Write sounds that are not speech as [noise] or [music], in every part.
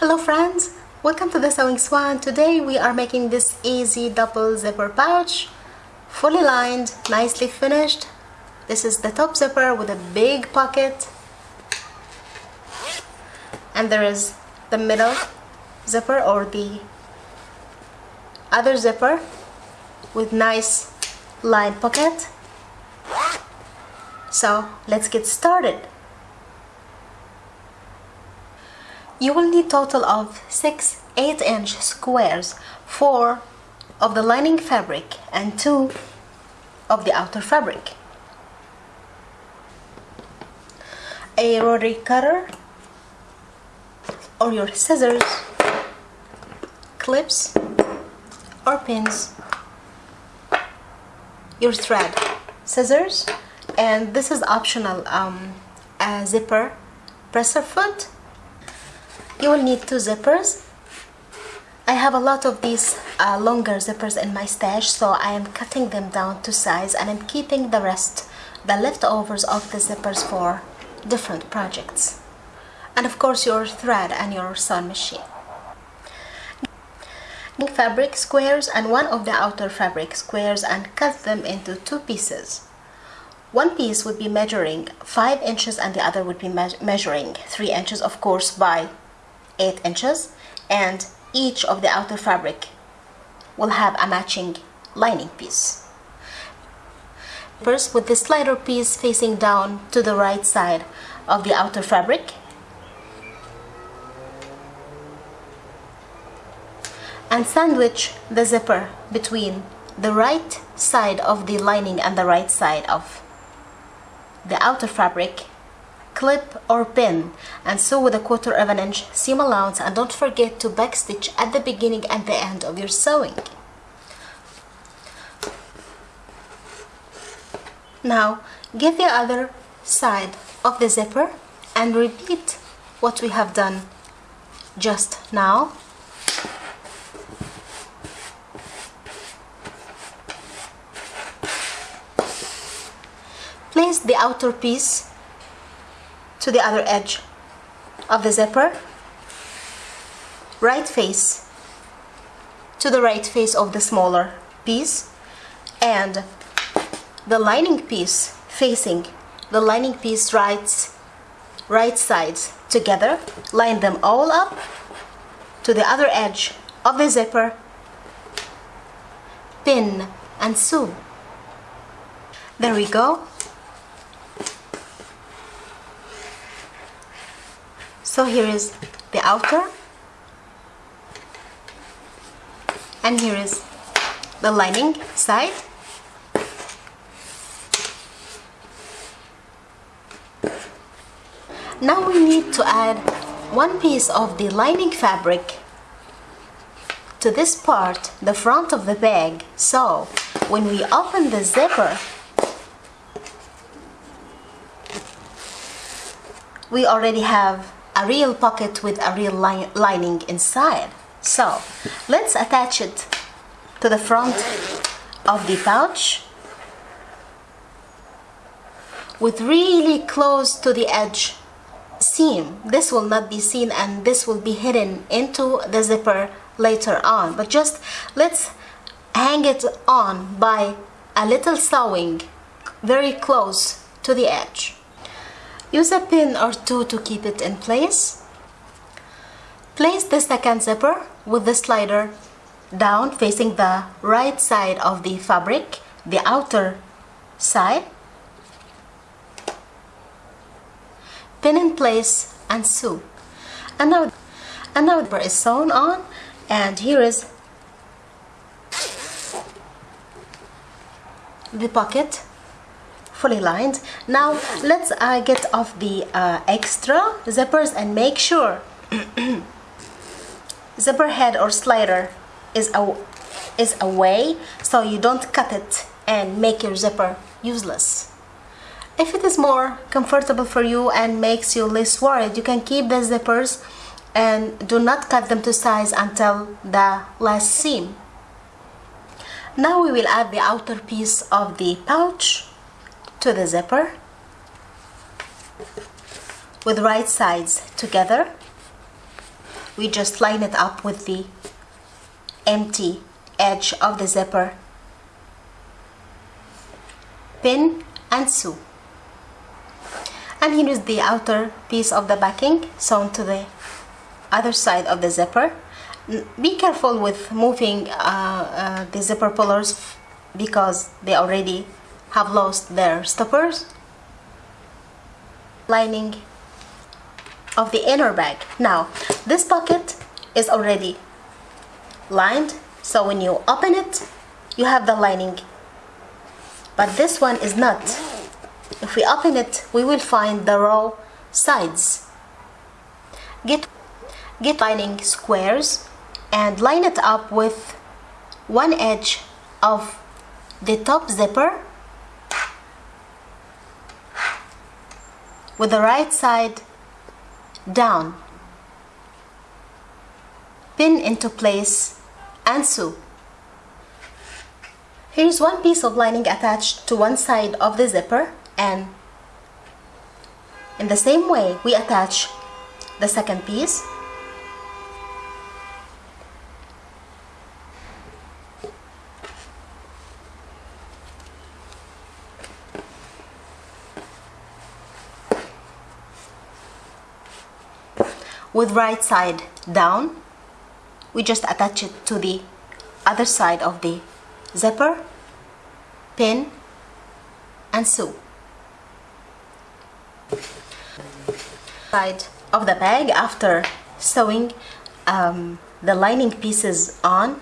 Hello friends, welcome to the Sewing Swan. Today we are making this easy double zipper pouch, fully lined, nicely finished. This is the top zipper with a big pocket and there is the middle zipper or the other zipper with nice lined pocket. So let's get started. You will need total of 6 8 inch squares, 4 of the lining fabric and 2 of the outer fabric. A rotary cutter or your scissors, clips or pins, your thread, scissors, and this is optional um, a zipper presser foot you will need two zippers. I have a lot of these uh, longer zippers in my stash so I am cutting them down to size and I'm keeping the rest the leftovers of the zippers for different projects. And of course your thread and your sewing machine. Fabric squares and one of the outer fabric squares and cut them into two pieces. One piece would be measuring 5 inches and the other would be me measuring 3 inches of course by 8 inches and each of the outer fabric will have a matching lining piece. First with the slider piece facing down to the right side of the outer fabric and sandwich the zipper between the right side of the lining and the right side of the outer fabric clip or pin and sew with a quarter of an inch seam allowance and don't forget to backstitch at the beginning and the end of your sewing. Now get the other side of the zipper and repeat what we have done just now place the outer piece to the other edge of the zipper. Right face to the right face of the smaller piece. And the lining piece facing the lining piece right right sides together. Line them all up to the other edge of the zipper. Pin and sew. There we go so here is the outer and here is the lining side. Now we need to add one piece of the lining fabric to this part the front of the bag. So when we open the zipper we already have a real pocket with a real li lining inside. So let's attach it to the front of the pouch with really close to the edge seam. This will not be seen and this will be hidden into the zipper later on. But just let's hang it on by a little sewing very close to the edge. Use a pin or two to keep it in place. Place the second zipper with the slider down facing the right side of the fabric, the outer side. Pin in place and sew. And now, and the is sewn on and here is the pocket fully lined. Now let's uh, get off the uh, extra zippers and make sure [clears throat] zipper head or slider is a is away so you don't cut it and make your zipper useless. If it is more comfortable for you and makes you less worried you can keep the zippers and do not cut them to size until the last seam. Now we will add the outer piece of the pouch to the zipper with right sides together. We just line it up with the empty edge of the zipper. Pin and sew. And here is the outer piece of the backing sewn to the other side of the zipper. Be careful with moving uh, uh, the zipper pullers because they already have lost their stoppers lining of the inner bag. Now this pocket is already lined so when you open it you have the lining. But this one is not. If we open it we will find the raw sides. Get get lining squares and line it up with one edge of the top zipper with the right side down. Pin into place and sew. Here's one piece of lining attached to one side of the zipper and in the same way we attach the second piece with right side down we just attach it to the other side of the zipper pin and sew. Side of the bag after sewing um, the lining pieces on.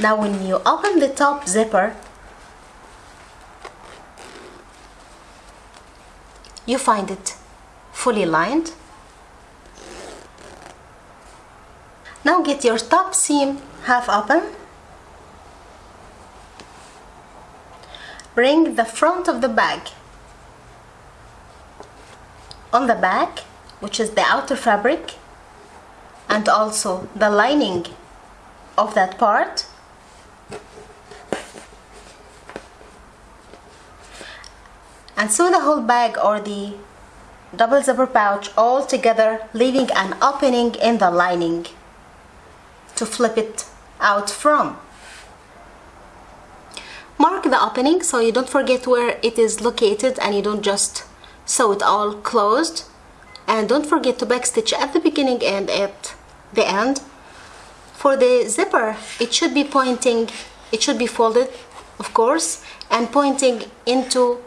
Now when you open the top zipper you find it fully lined. Now get your top seam half open. Bring the front of the bag. On the back which is the outer fabric and also the lining of that part and sew the whole bag or the double zipper pouch all together leaving an opening in the lining to flip it out from. Mark the opening so you don't forget where it is located and you don't just sew it all closed. And don't forget to backstitch at the beginning and at the end. For the zipper it should be pointing it should be folded of course and pointing into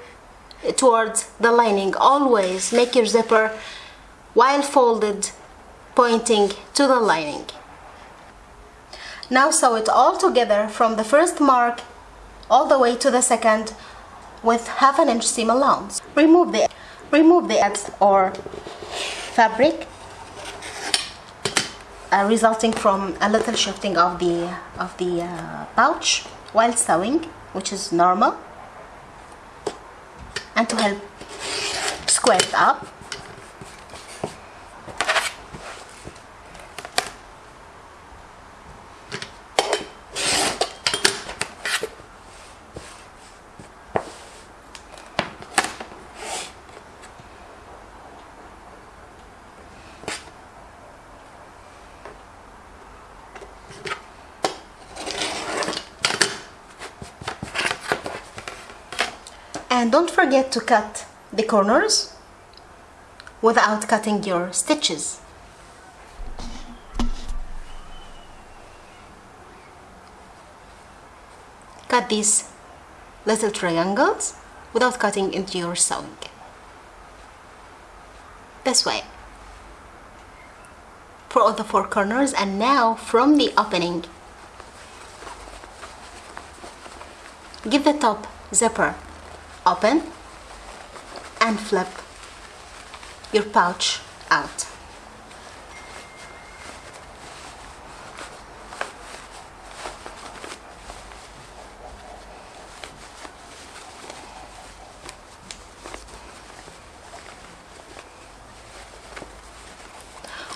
towards the lining. Always make your zipper while folded pointing to the lining. Now sew it all together from the first mark all the way to the second with half an inch seam allowance. Remove the remove the edge or fabric uh, resulting from a little shifting of the of the uh, pouch while sewing which is normal and to help square it up and don't forget to cut the corners without cutting your stitches. Cut these little triangles without cutting into your sewing. This way. For all the four corners and now from the opening give the top zipper open and flip your pouch out.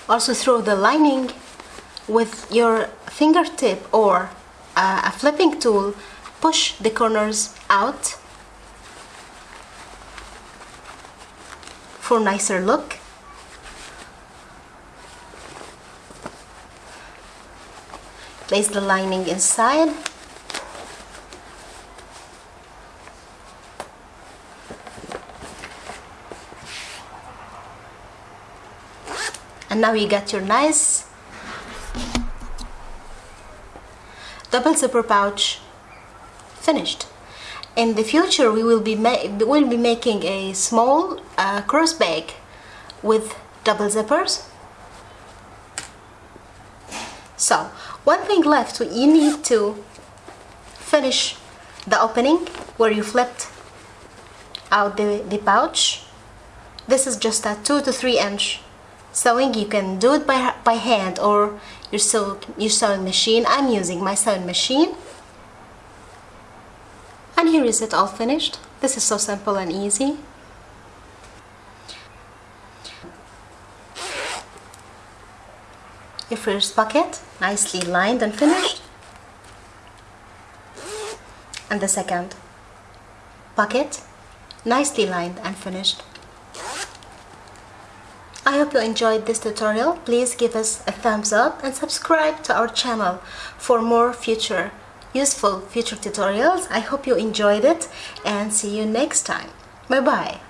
Also throw the lining with your fingertip or uh, a flipping tool, push the corners out for nicer look. Place the lining inside. And now you got your nice double zipper pouch finished in the future we will be will be making a small uh, cross bag with double zippers. So one thing left you need to finish the opening where you flipped out the, the pouch. This is just a 2 to 3 inch sewing. You can do it by, by hand or your, sew, your sewing machine. I'm using my sewing machine here is it all finished. This is so simple and easy. Your first pocket nicely lined and finished. And the second pocket nicely lined and finished. I hope you enjoyed this tutorial. Please give us a thumbs up and subscribe to our channel for more future useful future tutorials. I hope you enjoyed it and see you next time. Bye bye.